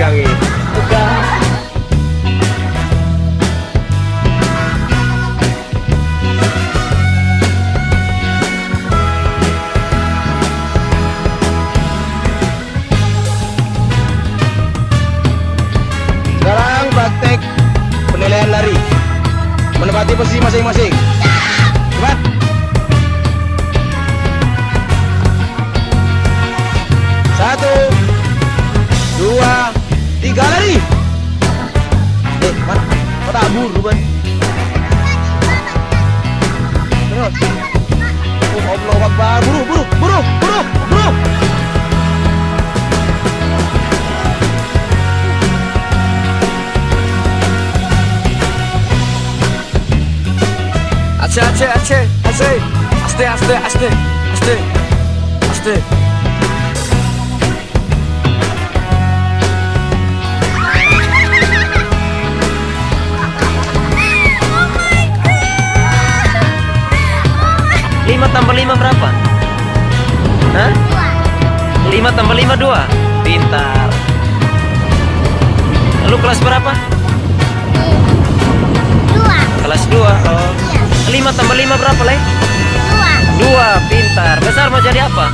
Dipegangi. Sekarang praktek penilaian lari. Menempati posisi masing-masing. buruan terus oh Allah Akbar buru buru buru buru buru আছে আছে আছে আছে আস্তে আস্তে আস্তে আস্তে আস্তে tambah 5 berapa? Hah? 5 tambah 5 2 Pintar Lu kelas berapa? 2 Kelas 2 oh. 5 tambah 5 berapa Le? 2 2 Pintar Besar mau jadi apa?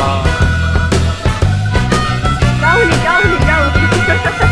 Oh. Jauh nih jauh nih jauh